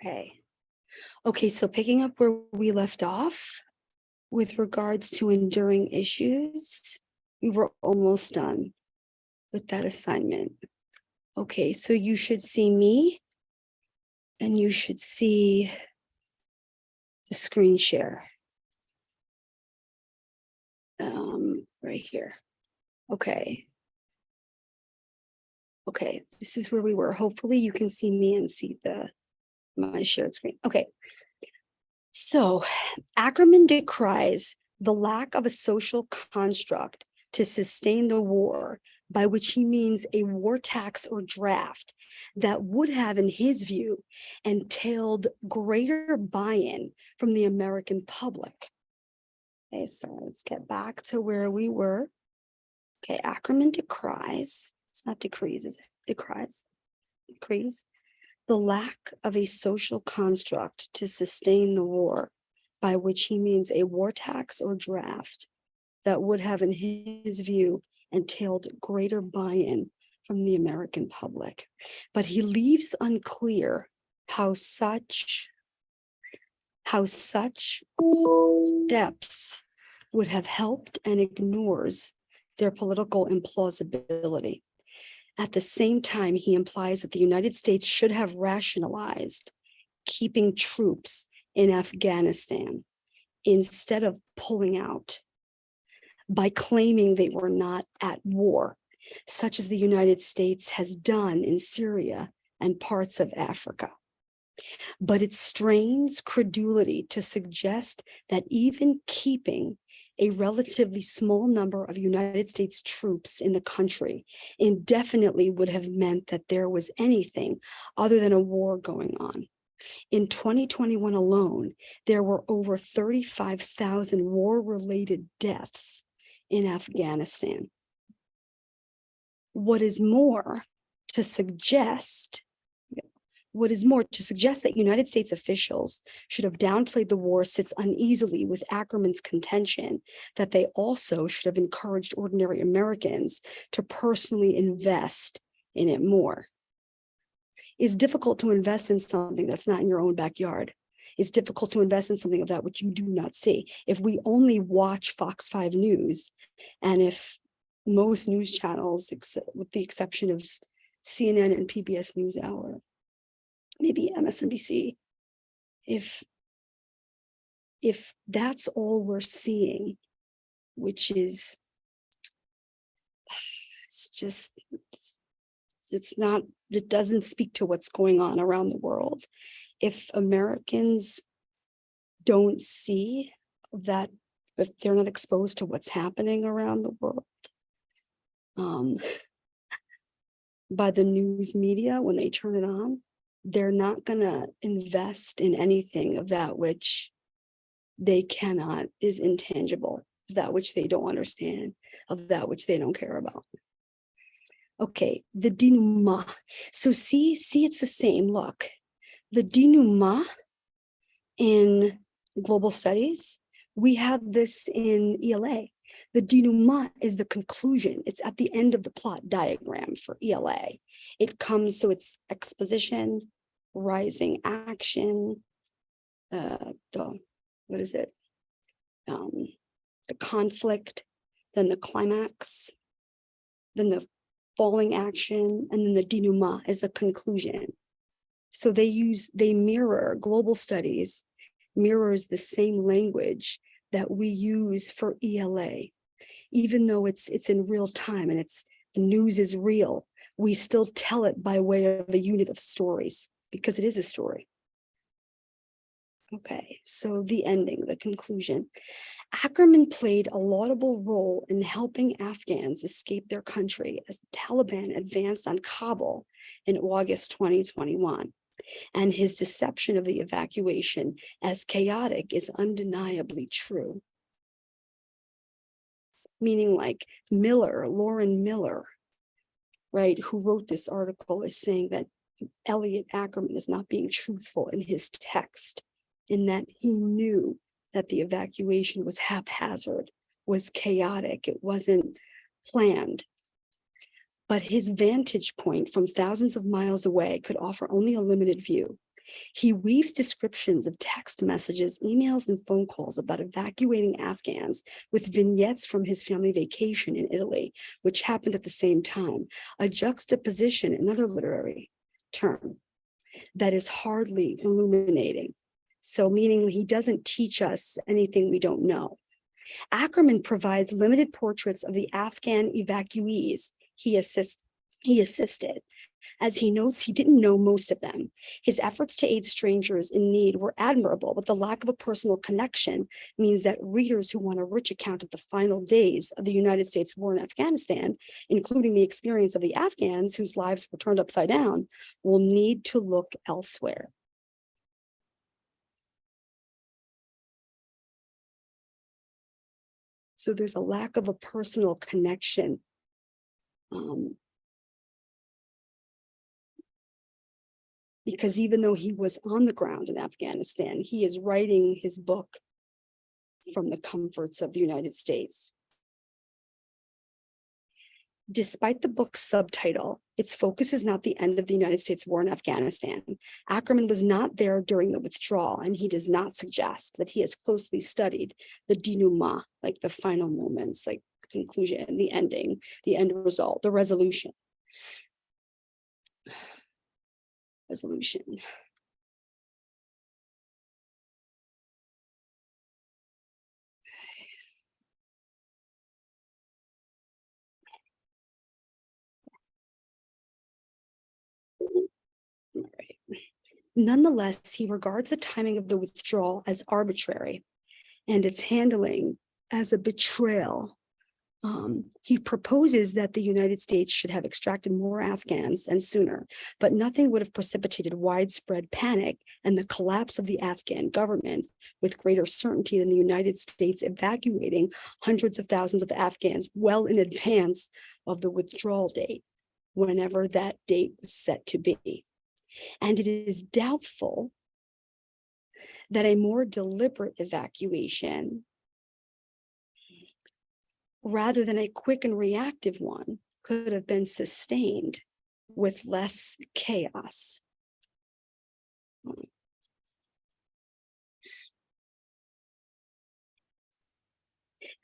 Okay. Okay, so picking up where we left off with regards to enduring issues, we were almost done with that assignment. Okay, so you should see me and you should see the screen share. Um, right here. Okay. Okay, this is where we were. Hopefully you can see me and see the my shared screen. Okay. So Ackerman decries the lack of a social construct to sustain the war, by which he means a war tax or draft that would have, in his view, entailed greater buy-in from the American public. Okay, so let's get back to where we were. Okay, Ackerman decries, it's not decrees, is it? Decries, decrees the lack of a social construct to sustain the war, by which he means a war tax or draft that would have, in his view, entailed greater buy-in from the American public. But he leaves unclear how such how such steps would have helped and ignores their political implausibility. At the same time, he implies that the United States should have rationalized keeping troops in Afghanistan instead of pulling out by claiming they were not at war, such as the United States has done in Syria and parts of Africa. But it strains credulity to suggest that even keeping a relatively small number of United States troops in the country indefinitely would have meant that there was anything other than a war going on. In 2021 alone, there were over 35,000 war-related deaths in Afghanistan. What is more, to suggest what is more, to suggest that United States officials should have downplayed the war sits uneasily with Ackerman's contention that they also should have encouraged ordinary Americans to personally invest in it more. It's difficult to invest in something that's not in your own backyard. It's difficult to invest in something of that which you do not see. If we only watch Fox 5 News, and if most news channels, with the exception of CNN and PBS NewsHour, maybe MSNBC, if if that's all we're seeing, which is it's just it's, it's not it doesn't speak to what's going on around the world. If Americans don't see that if they're not exposed to what's happening around the world um, by the news media when they turn it on, they're not going to invest in anything of that which they cannot is intangible, that which they don't understand, of that which they don't care about. Okay, the denouement. So see, see, it's the same. Look, the denouement in global studies, we have this in ELA. The denouement is the conclusion. It's at the end of the plot diagram for ELA. It comes, so it's exposition, rising action, uh, the, what is it? Um, the conflict, then the climax, then the falling action, and then the denouement is the conclusion. So they use, they mirror global studies, mirrors the same language that we use for ELA. Even though it's it's in real time and it's the news is real, we still tell it by way of a unit of stories because it is a story. Okay, so the ending, the conclusion. Ackerman played a laudable role in helping Afghans escape their country as the Taliban advanced on Kabul in August 2021. And his deception of the evacuation as chaotic is undeniably true. Meaning like Miller, Laurel Miller, right, who wrote this article is saying that Elliot Ackerman is not being truthful in his text in that he knew that the evacuation was haphazard, was chaotic, it wasn't planned. But his vantage point from thousands of miles away could offer only a limited view. He weaves descriptions of text messages, emails, and phone calls about evacuating Afghans with vignettes from his family vacation in Italy, which happened at the same time, a juxtaposition, another literary term that is hardly illuminating. So meaning he doesn't teach us anything we don't know. Ackerman provides limited portraits of the Afghan evacuees he, assist, he assisted. As he notes, he didn't know most of them. His efforts to aid strangers in need were admirable, but the lack of a personal connection means that readers who want a rich account of the final days of the United States war in Afghanistan, including the experience of the Afghans whose lives were turned upside down, will need to look elsewhere. So there's a lack of a personal connection. Um, because even though he was on the ground in Afghanistan, he is writing his book from the comforts of the United States. Despite the book's subtitle, its focus is not the end of the United States war in Afghanistan. Ackerman was not there during the withdrawal, and he does not suggest that he has closely studied the denouement, like the final moments, like conclusion, the ending, the end result, the resolution. Resolution. Nonetheless, he regards the timing of the withdrawal as arbitrary and its handling as a betrayal. Um, he proposes that the United States should have extracted more Afghans and sooner, but nothing would have precipitated widespread panic and the collapse of the Afghan government with greater certainty than the United States evacuating hundreds of thousands of Afghans well in advance of the withdrawal date, whenever that date was set to be. And it is doubtful that a more deliberate evacuation rather than a quick and reactive one could have been sustained with less chaos.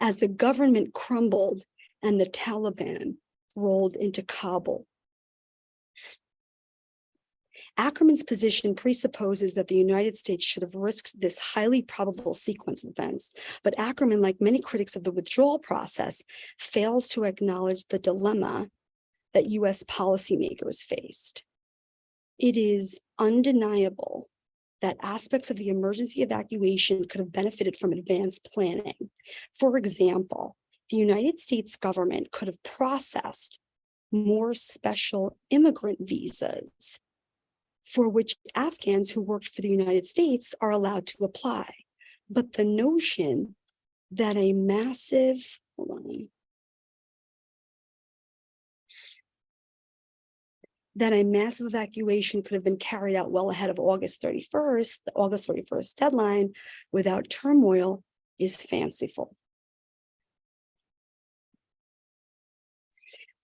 As the government crumbled and the Taliban rolled into Kabul, Ackerman's position presupposes that the United States should have risked this highly probable sequence of events, but Ackerman, like many critics of the withdrawal process, fails to acknowledge the dilemma that US policymakers faced. It is undeniable that aspects of the emergency evacuation could have benefited from advanced planning. For example, the United States government could have processed more special immigrant visas for which Afghans who worked for the United States are allowed to apply. But the notion that a massive, hold on, that a massive evacuation could have been carried out well ahead of August 31st, the August 31st deadline without turmoil is fanciful.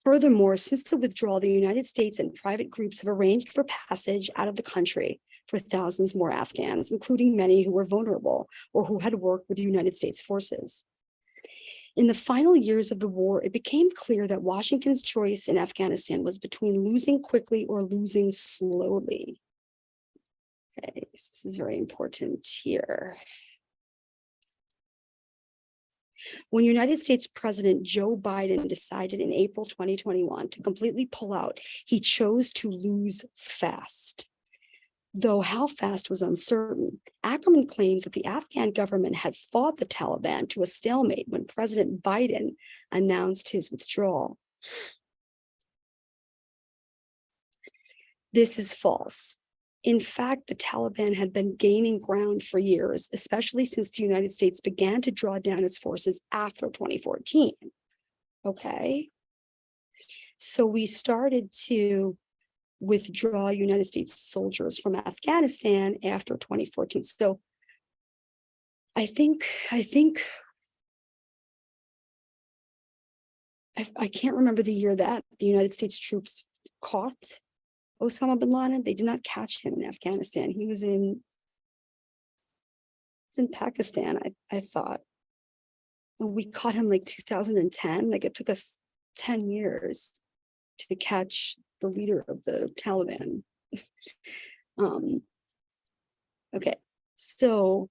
Furthermore, since the withdrawal, the United States and private groups have arranged for passage out of the country for thousands more Afghans, including many who were vulnerable or who had worked with the United States forces. In the final years of the war, it became clear that Washington's choice in Afghanistan was between losing quickly or losing slowly. Okay, this is very important here. When United States President Joe Biden decided in April 2021 to completely pull out, he chose to lose fast. Though how fast was uncertain, Ackerman claims that the Afghan government had fought the Taliban to a stalemate when President Biden announced his withdrawal. This is false. In fact, the Taliban had been gaining ground for years, especially since the United States began to draw down its forces after 2014. Okay. So we started to withdraw United States soldiers from Afghanistan after 2014. So I think, I think, I, I can't remember the year that the United States troops caught Osama bin Laden, they did not catch him in Afghanistan. He was in it's in Pakistan, I, I thought. And we caught him like 2010, like it took us 10 years to catch the leader of the Taliban. um, okay, so,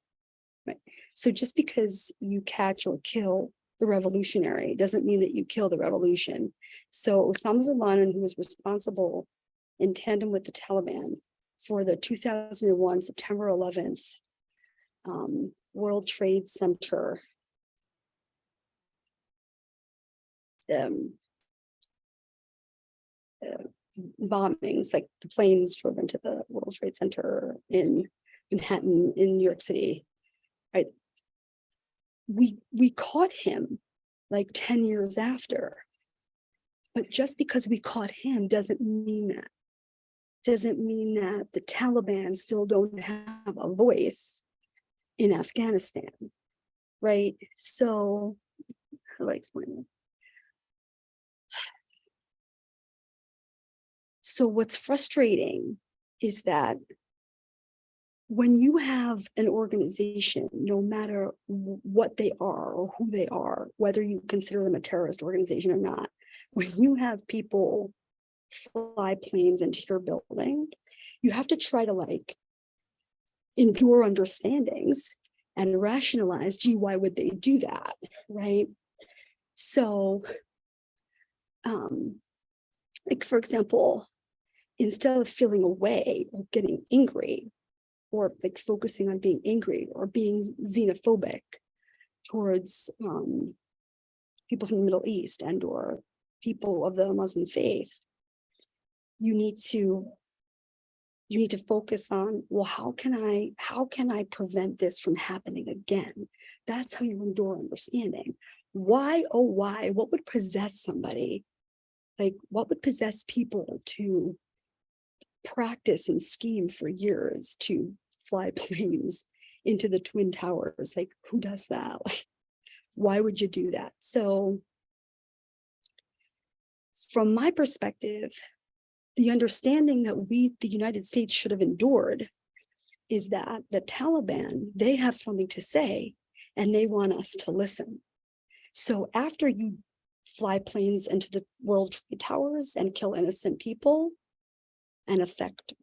right. so just because you catch or kill the revolutionary doesn't mean that you kill the revolution. So Osama bin Laden, who was responsible in tandem with the Taliban for the 2001 September 11th um, World Trade Center um, uh, bombings, like the planes drove into the World Trade Center in Manhattan, in New York City, right? We, we caught him like 10 years after. But just because we caught him doesn't mean that. Doesn't mean that the Taliban still don't have a voice in Afghanistan, right? So how do I explain it? So what's frustrating is that when you have an organization, no matter what they are or who they are, whether you consider them a terrorist organization or not, when you have people fly planes into your building, you have to try to like endure understandings and rationalize, gee, why would they do that, right? So, um, like for example, instead of feeling away or getting angry or like focusing on being angry or being xenophobic towards um, people from the Middle East and or people of the Muslim faith, you need to you need to focus on, well, how can I, how can I prevent this from happening again? That's how you endure understanding. Why, oh, why, what would possess somebody? Like what would possess people to practice and scheme for years to fly planes into the Twin Towers? Like who does that? Like, why would you do that? So from my perspective, the understanding that we, the United States should have endured is that the Taliban, they have something to say and they want us to listen. So after you fly planes into the World Trade Towers and kill innocent people and affect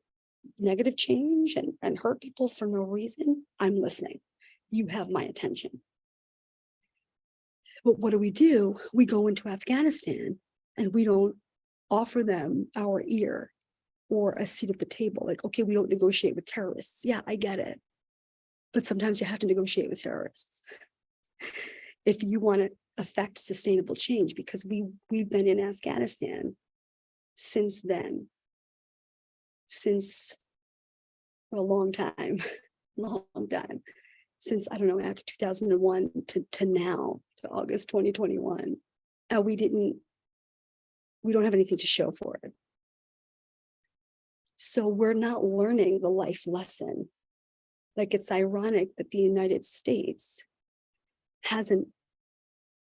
negative change and, and hurt people for no reason, I'm listening. You have my attention. But what do we do? We go into Afghanistan and we don't offer them our ear or a seat at the table. Like, okay, we don't negotiate with terrorists. Yeah, I get it. But sometimes you have to negotiate with terrorists if you want to affect sustainable change, because we, we've been in Afghanistan since then, since a long time, long time, since, I don't know, after 2001 to, to now, to August 2021. Uh, we didn't we don't have anything to show for it. So we're not learning the life lesson. Like it's ironic that the United States hasn't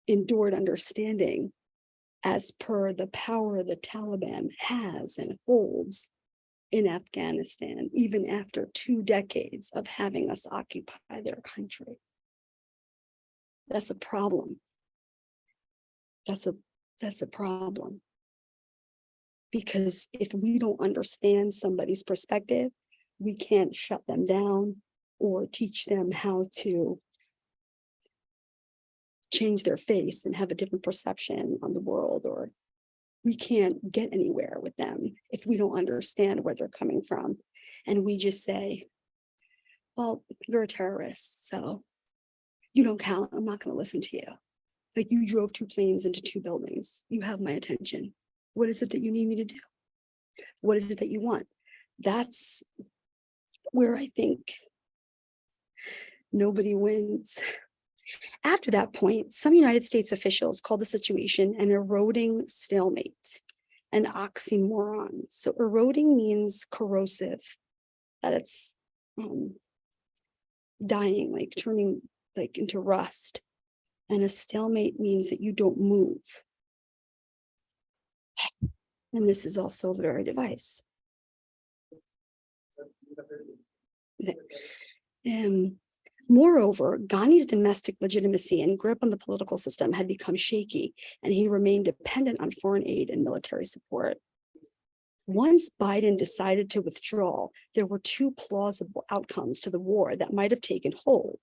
endured understanding as per the power the Taliban has and holds in Afghanistan, even after two decades of having us occupy their country. That's a problem. That's a, that's a problem because if we don't understand somebody's perspective, we can't shut them down or teach them how to change their face and have a different perception on the world or we can't get anywhere with them if we don't understand where they're coming from. And we just say well you're a terrorist so you don't count. I'm not going to listen to you. Like you drove two planes into two buildings. You have my attention what is it that you need me to do? What is it that you want? That's where I think nobody wins. After that point, some United States officials called the situation an eroding stalemate, an oxymoron. So eroding means corrosive, that it's um, dying, like turning like into rust. And a stalemate means that you don't move. And this is also the very device. Um, moreover, Ghani's domestic legitimacy and grip on the political system had become shaky, and he remained dependent on foreign aid and military support. Once Biden decided to withdraw, there were two plausible outcomes to the war that might have taken hold.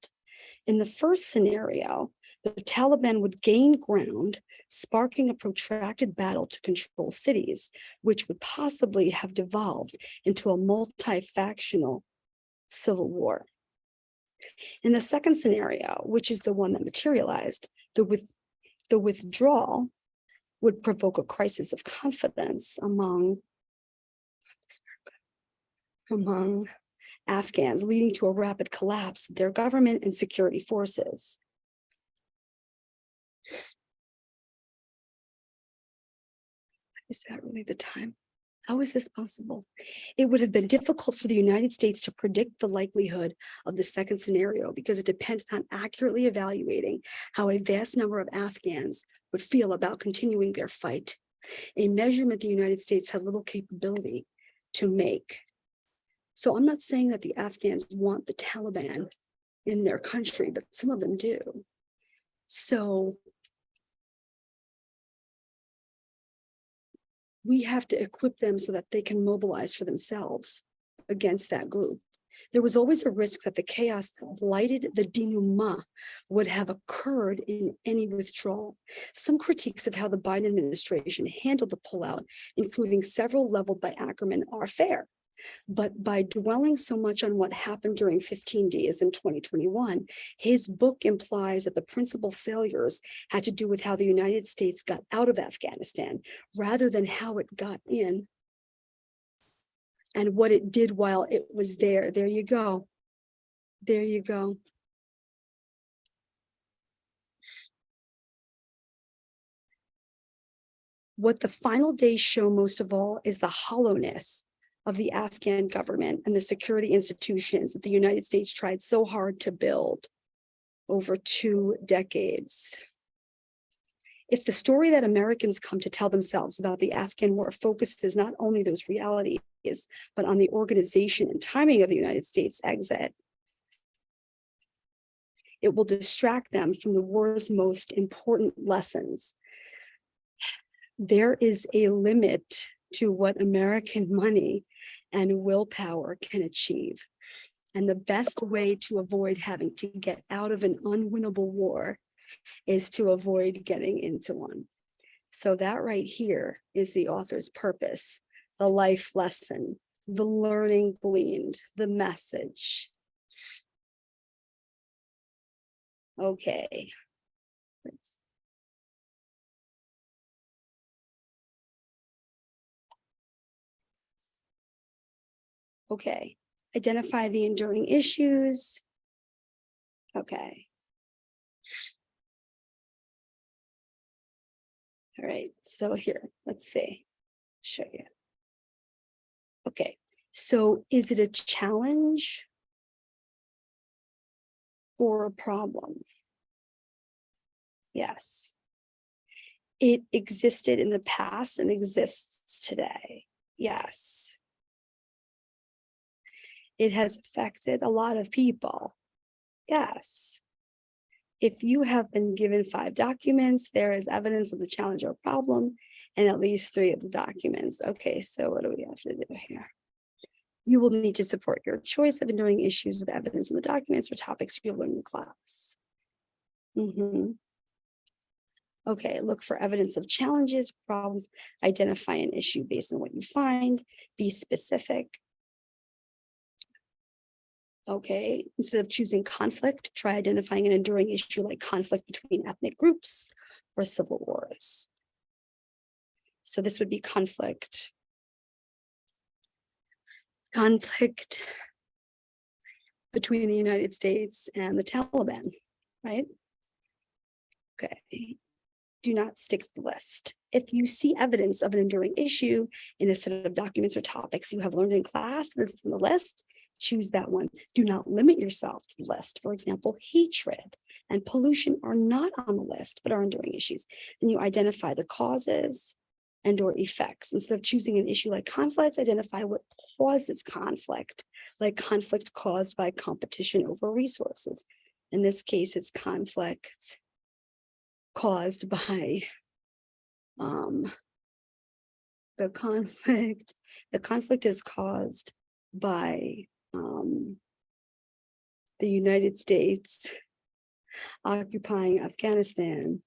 In the first scenario, the Taliban would gain ground, sparking a protracted battle to control cities, which would possibly have devolved into a multi-factional civil war. In the second scenario, which is the one that materialized, the, with, the withdrawal would provoke a crisis of confidence among, among Afghans, leading to a rapid collapse of their government and security forces. Is that really the time? How is this possible? It would have been difficult for the United States to predict the likelihood of the second scenario because it depended on accurately evaluating how a vast number of Afghans would feel about continuing their fight, a measurement the United States had little capability to make. So I'm not saying that the Afghans want the Taliban in their country, but some of them do. So we have to equip them so that they can mobilize for themselves against that group. There was always a risk that the chaos that blighted the denouement would have occurred in any withdrawal. Some critiques of how the Biden administration handled the pullout, including several leveled by Ackerman, are fair. But by dwelling so much on what happened during 15 days in 2021, his book implies that the principal failures had to do with how the United States got out of Afghanistan rather than how it got in and what it did while it was there. There you go. There you go. What the final days show most of all is the hollowness of the Afghan government and the security institutions that the United States tried so hard to build over two decades. If the story that Americans come to tell themselves about the Afghan war focuses not only those realities, but on the organization and timing of the United States exit, it will distract them from the war's most important lessons. There is a limit to what American money and willpower can achieve. And the best way to avoid having to get out of an unwinnable war is to avoid getting into one. So that right here is the author's purpose, the life lesson, the learning gleaned, the message. Okay. Thanks. Okay, identify the enduring issues. Okay. All right, so here, let's see, show you. Okay, so is it a challenge or a problem? Yes. It existed in the past and exists today. Yes it has affected a lot of people. Yes. If you have been given five documents, there is evidence of the challenge or problem and at least three of the documents. Okay, so what do we have to do here? You will need to support your choice of enduring issues with evidence in the documents or topics you learned in class. Mm -hmm. Okay, look for evidence of challenges, problems, identify an issue based on what you find, be specific, Okay, instead of choosing conflict, try identifying an enduring issue like conflict between ethnic groups or civil wars. So this would be conflict. Conflict between the United States and the Taliban, right? Okay, do not stick to the list. If you see evidence of an enduring issue in a set of documents or topics you have learned in class, this is in the list, choose that one. Do not limit yourself to the list. For example, hatred and pollution are not on the list, but are enduring issues. Then you identify the causes and or effects. Instead of choosing an issue like conflict, identify what causes conflict, like conflict caused by competition over resources. In this case, it's conflict caused by um, the conflict, the conflict is caused by um, the United States occupying Afghanistan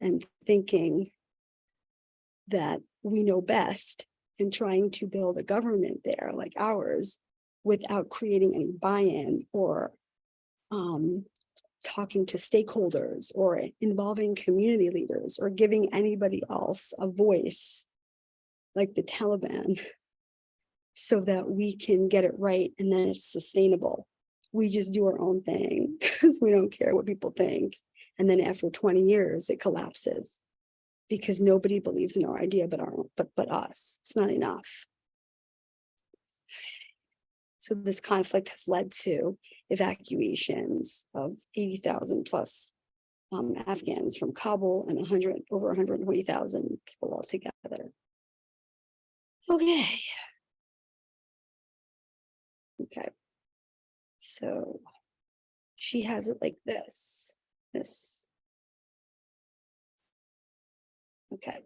and thinking that we know best and trying to build a government there like ours without creating any buy-in or um, talking to stakeholders or involving community leaders or giving anybody else a voice like the Taliban so that we can get it right and then it's sustainable. We just do our own thing because we don't care what people think. And then after 20 years, it collapses because nobody believes in our idea but our but but us. It's not enough. So this conflict has led to evacuations of 80,000 plus um, Afghans from Kabul and 100 over 120,000 people altogether. Okay. Okay. So she has it like this, this. Okay.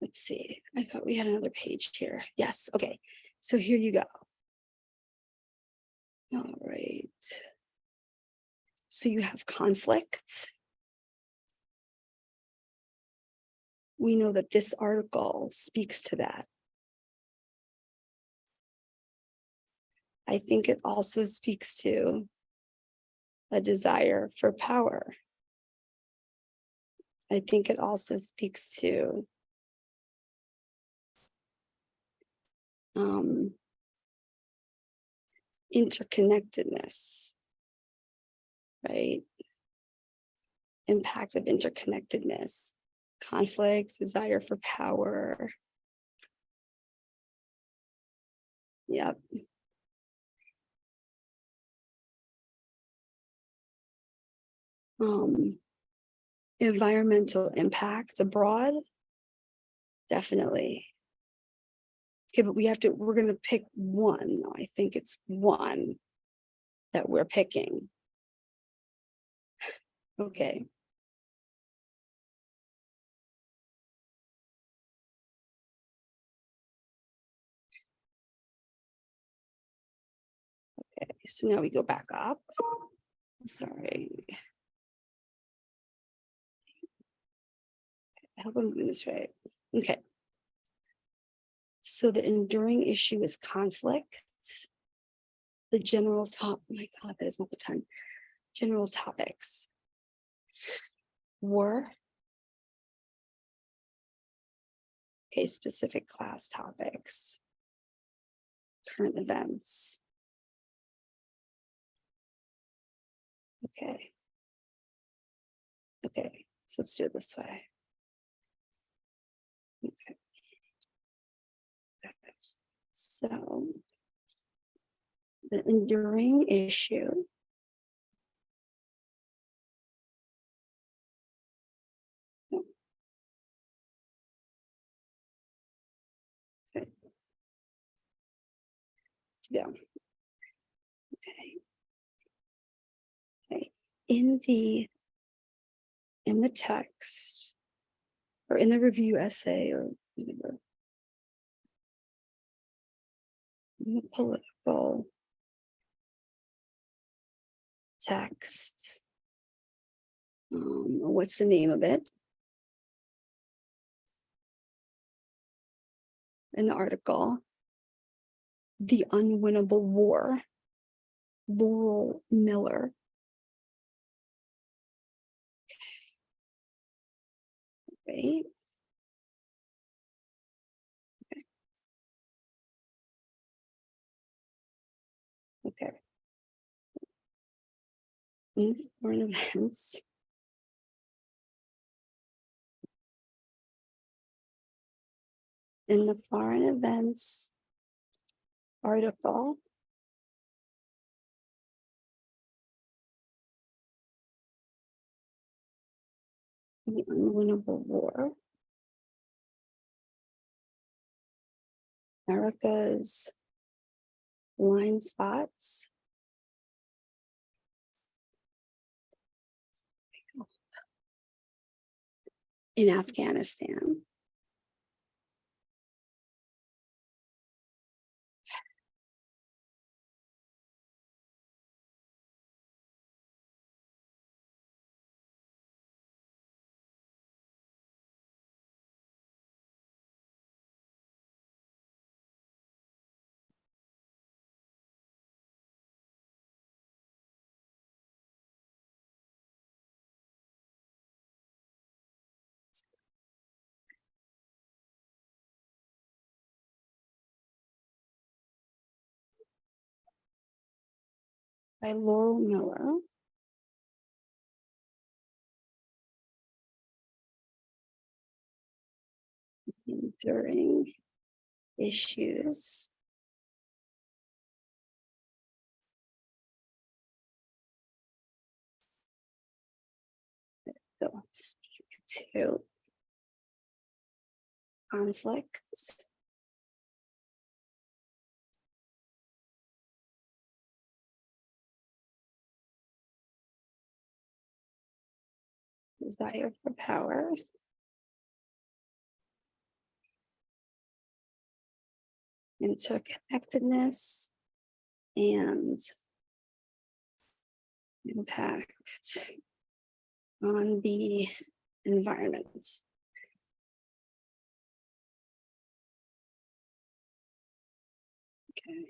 Let's see. I thought we had another page here. Yes. Okay. So here you go. All right. So you have conflicts. We know that this article speaks to that. I think it also speaks to a desire for power. I think it also speaks to um, interconnectedness, right? Impact of interconnectedness, conflict, desire for power. Yep. Um, environmental impact abroad, definitely. Okay, but we have to, we're gonna pick one. I think it's one that we're picking. Okay. Okay, so now we go back up. Sorry. I hope I'm doing this right. Okay. So the enduring issue is conflict. The general top, oh my God, that is not the time. General topics. War. Okay, specific class topics. Current events. Okay. Okay, so let's do it this way. Okay. So the enduring issue. Yeah. Okay. Okay. In the in the text or in the review essay or whatever, political text. Um, what's the name of it? In the article, The Unwinnable War, Laurel Miller. Right. in foreign events. In the foreign events article, the unwinnable war. America's blind spots In Afghanistan. By Laurel Miller. Enduring issues. So speak to. Conflicts. Desire for power. Interconnectedness. And. Impact. On the environment. Okay.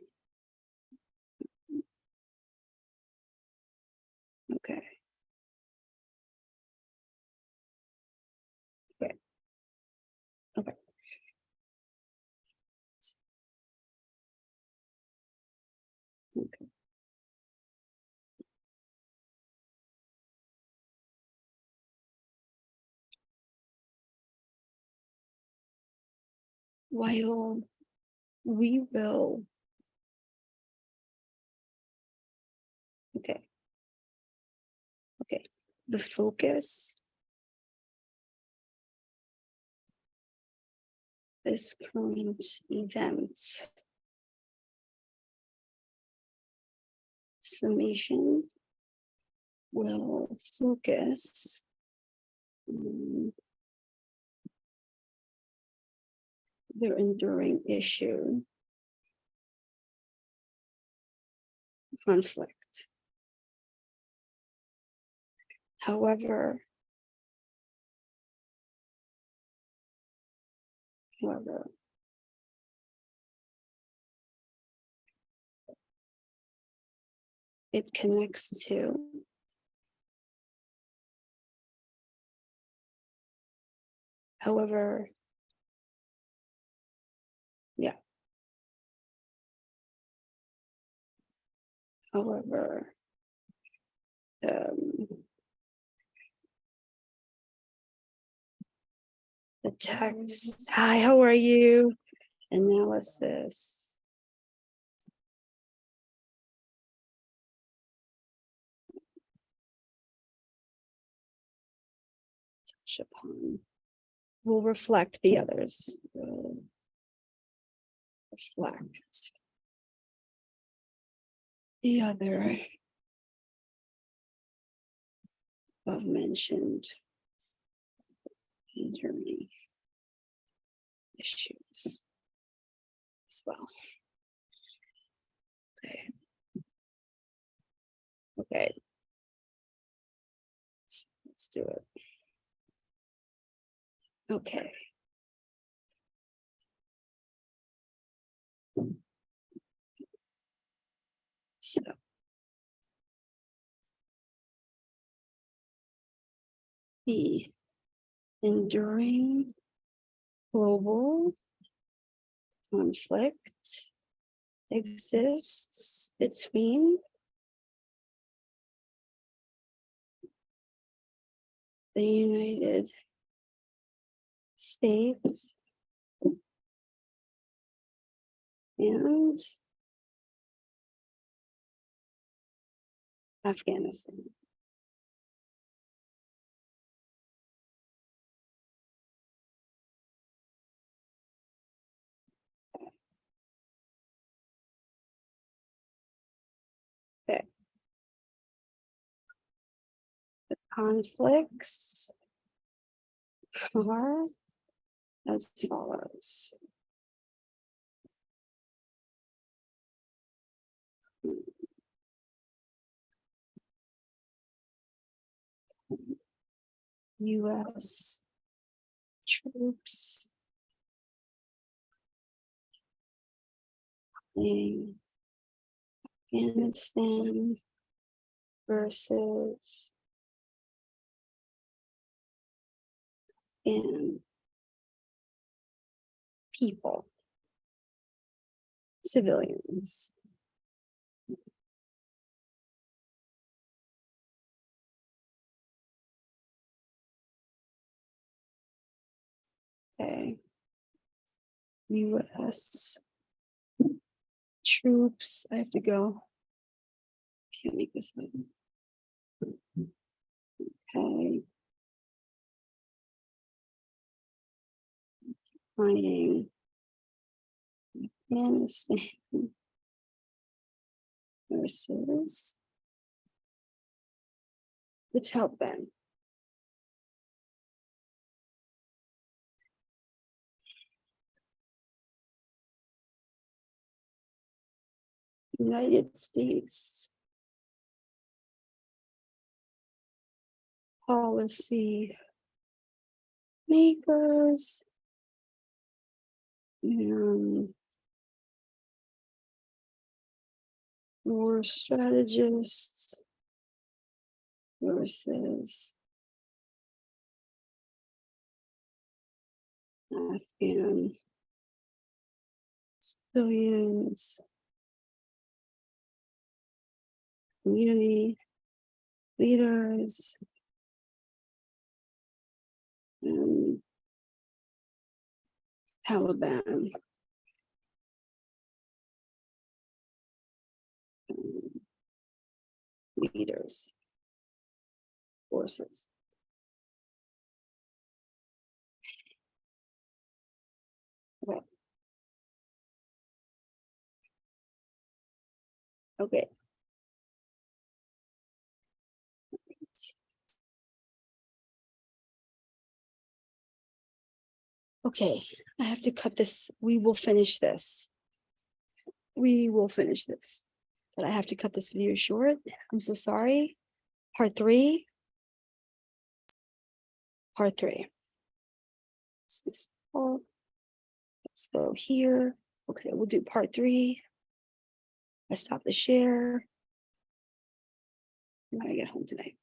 Okay. Okay. While we will. Okay. Okay, the focus. This current event. Summation. Will focus. on Their enduring issue. Conflict. However. However. It connects to. However. Yeah. However. Um. The text, hi, how are you? Analysis. Touch upon. Will reflect the others. will Reflect. The other. Above mentioned. Journey. Issues. As well. Okay. Okay. So Let's do it. Okay. So. The enduring global conflict exists between the United States and Afghanistan. Conflicts are as follows. US troops in Afghanistan versus in people, civilians. Okay. US troops, I have to go. Can't make this up. Okay. Finding. Afghanistan. Versus. The Taliban. United States. Policy. Makers. Mm. And. War strategists. Versus. Afghan. Civilians. Community. Leaders. And. Taliban. Leaders. Forces. Okay. Okay. Okay, I have to cut this. We will finish this. We will finish this. But I have to cut this video short. I'm so sorry. Part three. Part three. Let's go here. Okay, we'll do part three. I stop the share. When I get home tonight.